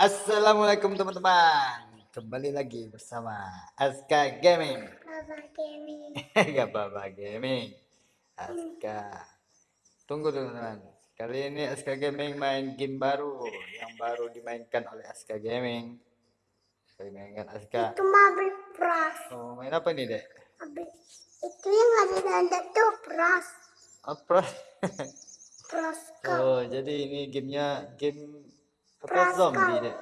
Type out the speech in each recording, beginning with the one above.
Assalamualaikum teman-teman Kembali lagi bersama Aska Gaming Baba Gaming. Gak Baba Gaming Aska Tunggu teman-teman Kali ini Aska Gaming main game baru Yang baru dimainkan oleh Aska Gaming Dimainkan Aska Itu Marble Pros. Oh main apa nih dek? Itu yang ada tanda tuh Pros. Apa? Pros Cup. Oh jadi ini gamenya game Pros zombie dek?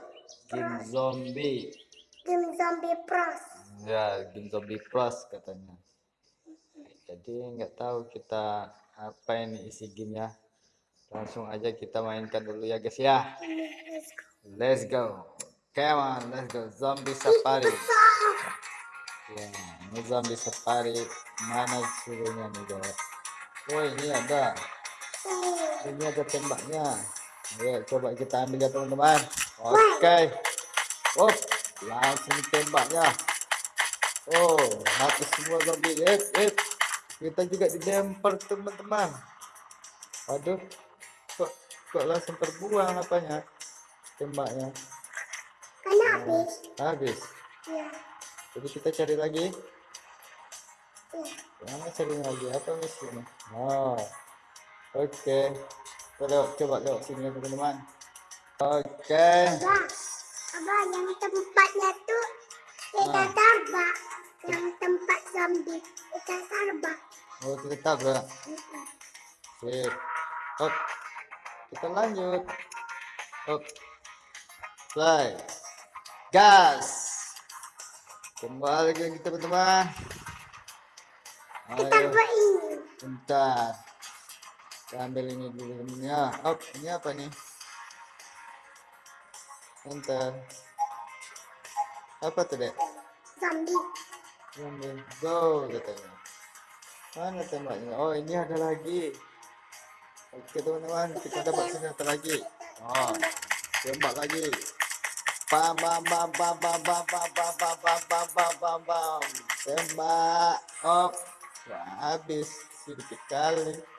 Game zombie Game Zombie Pros. Ya, game zombie plus katanya. Jadi nggak tahu kita apa ini isi gamenya. Langsung aja kita mainkan dulu ya guys ya. Let's go. Let's go. Come on, let's go. Zombie safari. Ya, ini zombie safari. Mana suruhnya nih guys? Oh ini ada. Ini ada tembaknya. Ayo coba kita ambil ya teman-teman. Oke. Oh, langsung tembaknya. Oh, mati semua zombie. Eh, eh. Kita juga dilempar teman-teman. Aduh, kok kok langsung terbuang apanya? Tembaknya. Kan habis. Habis. Ya. Jadi kita cari lagi. Ya. Mana cari lagi? Apa misinya? Oh, oke. Kita lewat, coba lewat sini ya teman-teman. Oke. Abah. Abah yang tempatnya tuh kita Ah. tabak. Yang tempat zombie kita tabak. Oh, kita. Mm-mm. Sip. Hop. Kita lanjut. Hop. Play. Gas. Kembali lagi teman-teman. Kita buat ini. bentar. Kita ambil ini dulu ya. Hop, ini apa nih? Bentar. Apa tuh, Dek? Zombie. Ambil. Go katanya. Mana tembaknya? Oh, ini ada lagi. Oke, teman-teman, kita dapat senjata lagi. Oh, tembak lagi. Bam bam bam bam bam bam bam bam bam bam bam bam bam bam. Tembak. Oh, wah, habis sedikit kali.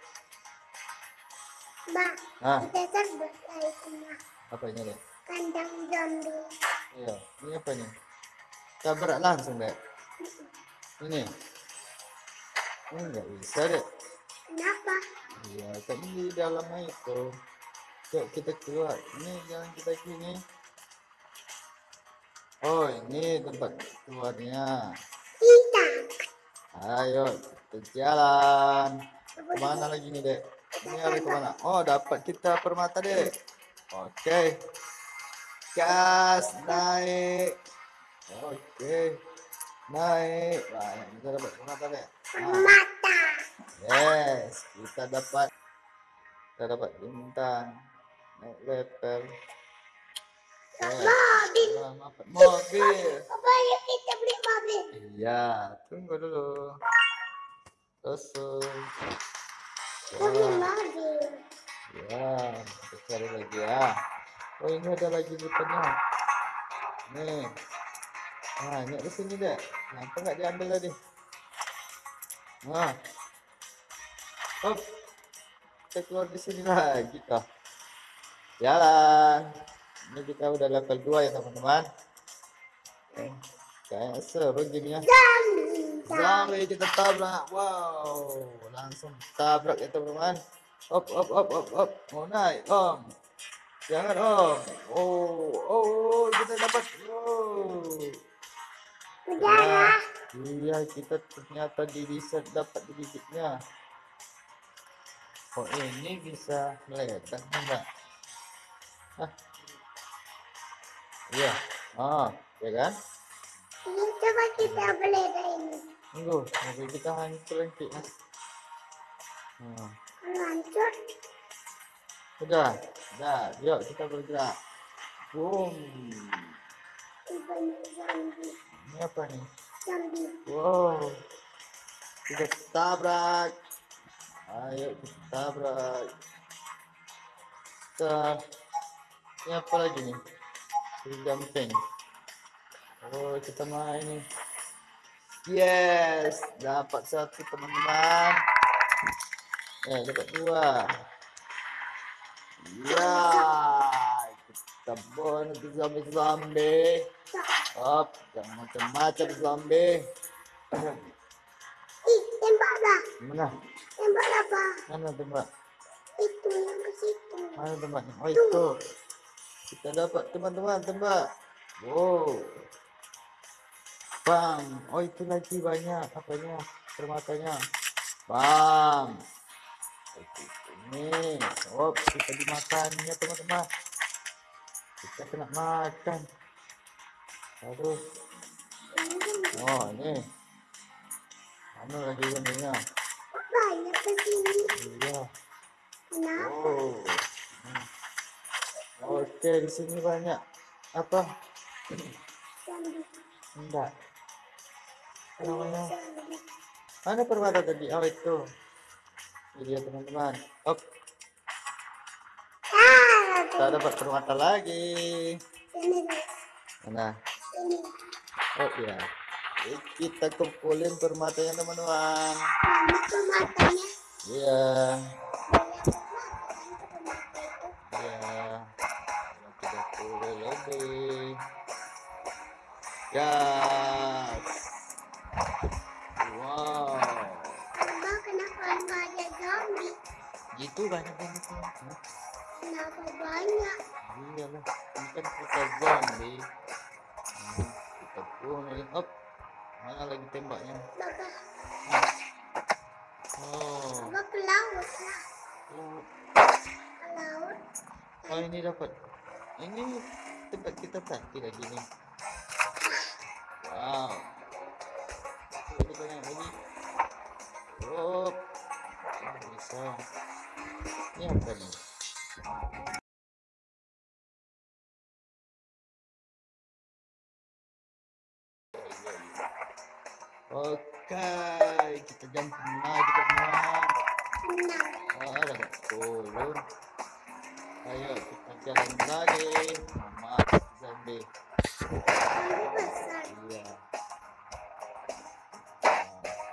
Ah. Kita tabak lagi semua. Apa ini, Dek? Kandang zombie. Iya, ini apa nih? Tabrak langsung, Dek. Ini. Ini nggak bisa, Dek. Kenapa? Iya, kan di dalamnya itu. Yuk kita keluar. Ini jalan kita gini. Oh, ini tempat keluarnya. Kita. Ayo, kita jalan. Ke mana lagi nih, Dek? Ini hari ke mana? Oh, dapat kita permata, Dek. Oke. Gas, naik. Oke. Naik. Wah, kita dapat permata, Dek. Nah. Mata. Yes, kita dapat kita dapat bintang naik level. Yes. Mobil. Dapat mobil. Apa yuk kita beli mobil? Iya, tunggu dulu. Kosong. Ya, ya, kita cari lagi ya. Oh ini ada lagi bukannya. Nih. Nah, ini di sini deh. Kenapa nggak diambil tadi? Nah. Hop. Kita keluar di sini lagi kah? Jalan. Ini kita udah level 2 ya teman-teman. Eh, Kayak seru gamenya. Zombie. Sampai kita tabrak. Wow, langsung tabrak ya teman-teman. Op, op, op, op, op. Mau naik, om. Jangan, om. Oh, oh, oh, kita dapat. Oh. Udara. Iya, kita ternyata di bisa dapat digigitnya. Oh, ini bisa meledak enggak? Hah? Iya. Oh, ya kan? Ini coba kita beli ini. Tunggu, mobil kita hancur nanti. ya. Nah. Hancur, Udah, udah, yuk kita bergerak. Boom. Ini apa nih? Zombie. Wow. Kita tabrak. Ayo kita tabrak. Kita. Ini apa lagi nih? Jumping. Oh, kita main nih. Yes, dapat satu teman-teman. Eh, dapat dua. Ya, kita Tebon itu zombie-zombie. Op, jangan macam-macam zombie. Ih, tembak dah. Mana? Tembak lah, Pak. Mana tembak? Itu yang ke situ. Mana tembaknya? Oh itu. Kita dapat teman-teman tembak. Wow. Bang. Oh itu lagi banyak apanya permatanya. Bang. Ini. Oh kita dimakan ya teman-teman. Kita kena makan. Aduh. Oh ini. Mana lagi? Kok banyak ke sini? Iya. Kenapa? Oh. Hmm. Oke, di sini banyak apa? Enggak. Mana permata tadi? Oh itu. Ini dia teman-teman. Ah, kita dapat permata lagi. Mana? Oh iya. Kita kumpulin permatanya teman-teman. Mana tuh matanya? Iya. Iya. Tiga puluh lebih. Yes. Gitu banyak banget. Kenapa banyak? Iyalah, ini kan kita zombie. Hmm, kita punya. Up. Mana lagi tembaknya? Bapak. Oh. bapak ke laut lah. Ke laut. Oh ini dapat. Ini tempat kita tadi lagi nih. Wow. Ini banyak lagi. Oh. Bisa. Oke, kita jump lagi teman. Tenang. Oh, dapat 10. Ayo kita jalan lagi. Mama besar. Iya.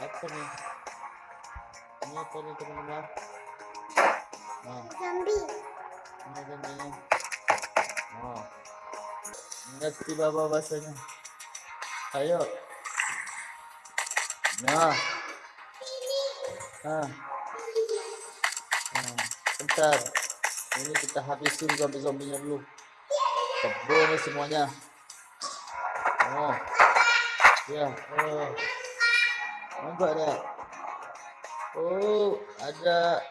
Apa nih? Ini apa nih teman-teman? Zombie. zombie Oh. Ngerti bahasanya. Ayo. Nah. Ah. Nah, bentar. Ini kita habisin zombie-zombinya dulu. Bunuh semuanya. Oh. Ya, oh. Nampak tak? Oh, ada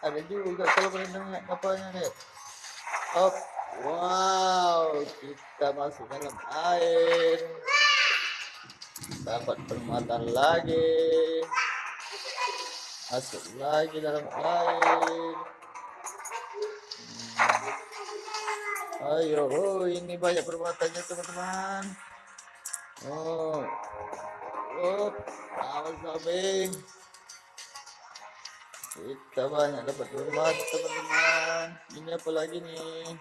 ada juga kalau berenang kapalnya nih. Hop. Wow, kita masuk dalam air. Dapat permata lagi. Masuk lagi dalam air. Hmm. Ayo, oh ini banyak permatanya teman-teman. Oh, oh, awas zombie. Kita banyak dapat permata teman-teman. Ini apa lagi nih?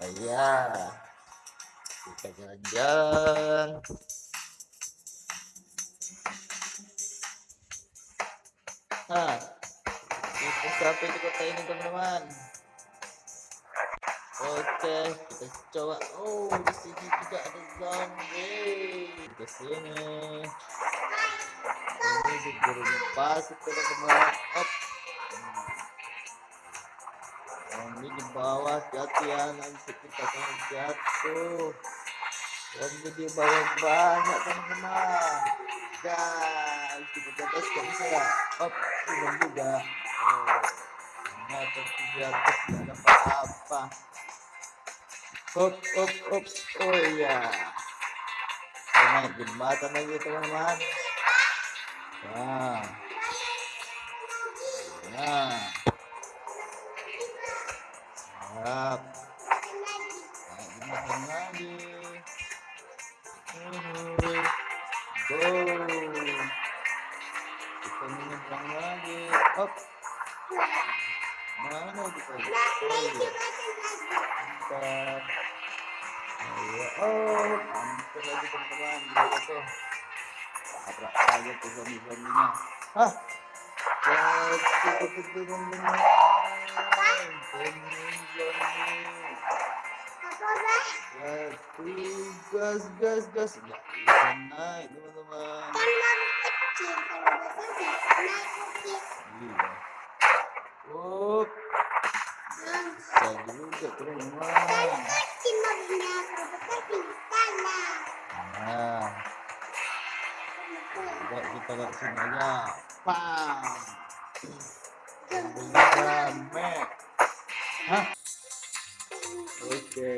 Ayah, kita jalan-jalan. Nah, kita sampai di kota ini teman-teman. Oke, kita coba. Oh, di sini juga ada zombie. Ke sini. Ini di gurun pasir teman-teman. Up. Zombie di bawah hati ya nanti kita akan jatuh. Zombie di bawah banyak teman-teman. Guys, kita ke atas kok bisa ya? Up, belum juga. Oh, ternyata di atas tidak ada apa-apa. Up, up, up. Oh iya. Naik jembatan lagi teman-teman. Nah. Nah. Lagi. Uhuh. Go. Lagi. Mana kita? Oh iya. Oh, mantap lagi teman-teman. Tuh. Tabrak aja tuh zombie-zombinya. Hah? Gas, gas, gas. Naik, teman-teman. Kan baru kecil. Kalau besar naik bukit. Iya. Up, Nah, bisa juga, teman-teman. kan kecil mobilnya. Kalau besar bisa lah. Nah, coba kita sini aja. Pam. Mobilnya Mac. Hah? Oke.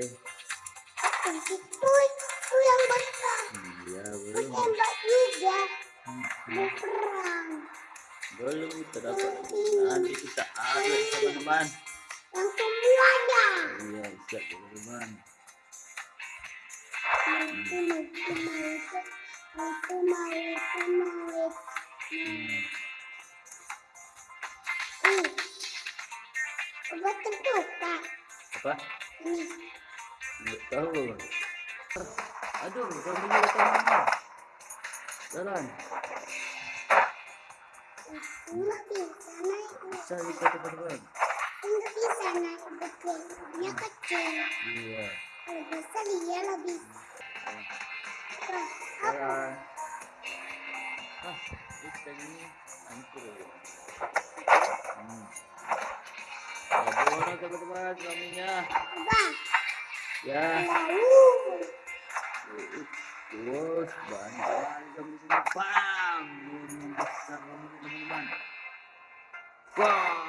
Yang besar. Iya, belum. Tembak juga. Hmm, Mau perang. Belum kita dapat. Nanti kita update, teman-teman. Yang semuanya. Iya, siap, teman-teman. Itu mau, itu mau, itu mau, mau. Hmm. Ih, obat terbuka. Apa? Ini, Nggak tahu. Aduh, kamu juga teman-teman. Jalan. aku nggak bisa naik. Bisa bisa teman-teman. Nggak bisa naik bukit. Dia kecil. Iya. Kalau besar dia lebih. Ah, ini hancur. Hmm. Bagaimana teman-teman suaminya? Ya. Terus banyak di sini. Bam! Besar teman-teman. Bam!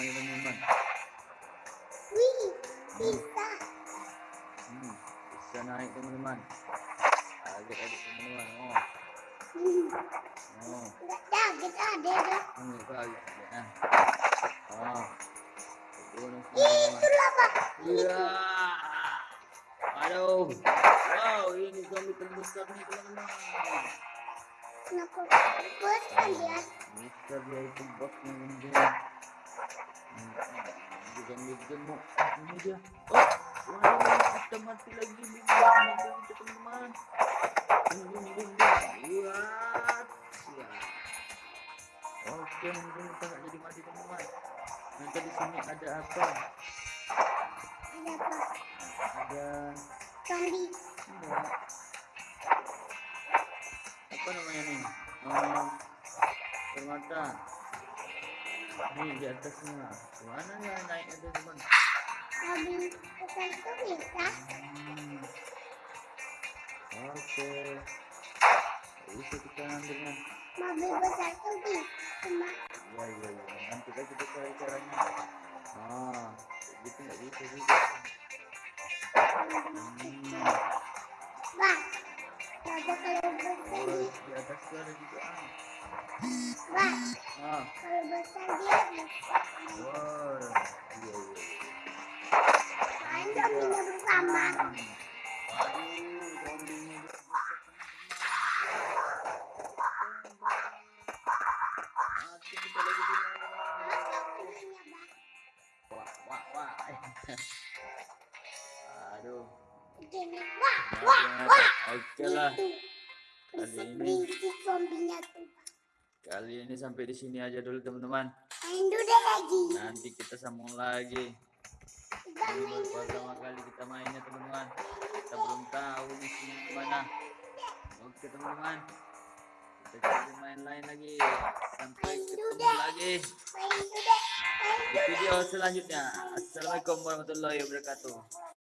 Ketabrak semuanya teman-teman. Wih, bisa. Hmm. Bisa naik teman-teman. Teman-teman. Oh, Hmm. oh. Ada dah. Kaget ya. Oh. Pak. Iya. Aduh. Wow, ini kami terbesar nih teman-teman. Kenapa besar dia? Besar dia itu bosnya. Hmm, Juga gemuk. Ini dia. Oh, waduh, kita mati lagi nih. Mati kita teman-teman. Bum. Lihat. Ya. Oke, mungkin kita nggak jadi mati teman-teman. Nanti di sini ada apa? Ada apa? Ada Zombie. Apa namanya nih? Oh, permata. Nih di atasnya. Mana ya naiknya tuh teman? Mobil besar itu bisa. Hmm. Oke. Bisa kita ambilnya. Mobil besar itu bisa. Ya ya ya. Nanti kita cari caranya. Ah, gitu nggak bisa juga. Hmm. Wah, coba kalau besar di atas ada juga. ah. Wah, Ah, kalau besar dia wow. Iya iya. Bersama. Zombinya, Bang. Wah, wah, wah. Aduh. Wah, wah, wah. Oke lah. Kali Berisik ini zombinya tuh. Kali ini sampai di sini aja dulu teman-teman. Main dulu lagi. Nanti kita sambung lagi. Ini baru pertama kali kita mainnya teman-teman. Kita belum tahu nih sini gimana. Oke teman-teman. Kita cari main lain lagi. Sampai ketemu lagi di video selanjutnya. Assalamualaikum warahmatullahi wabarakatuh.